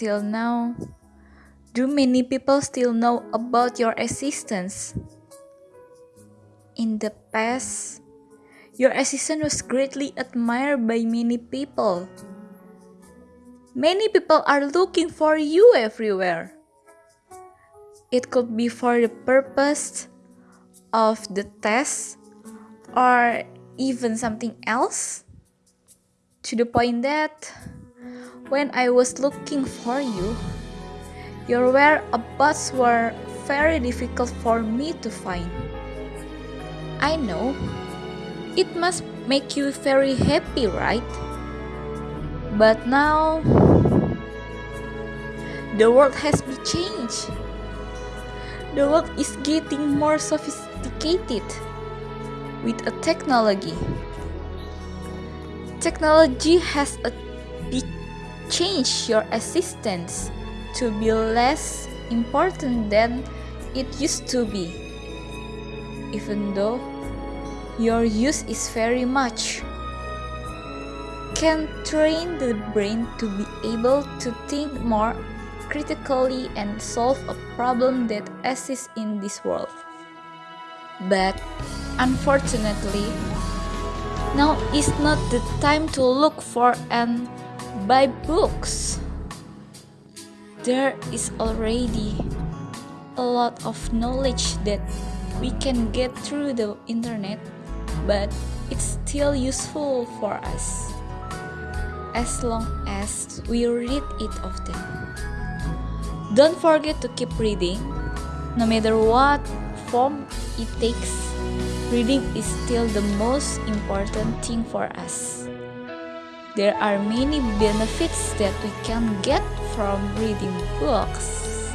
Until now, do many people still know about your existence? In the past, your existence was greatly admired by many people. Many people are looking for you everywhere. It could be for the purpose of the test or even something else. To the point that when I was looking for you, your whereabouts were very difficult for me to find. I know it must make you very happy, right? But now the world has been changed. The world is getting more sophisticated with a technology. Technology has a change your existence to be less important than it used to be. Even though your use is very much can train the brain to be able to think more critically and solve a problem that exists in this world. But unfortunately, now is not the time to look for and buy books. There is already a lot of knowledge that we can get through the internet, but it's still useful for us as long as we read it often. Don't forget to keep reading, no matter what form it takes. Reading is still the most important thing for us. There are many benefits that we can get from reading books.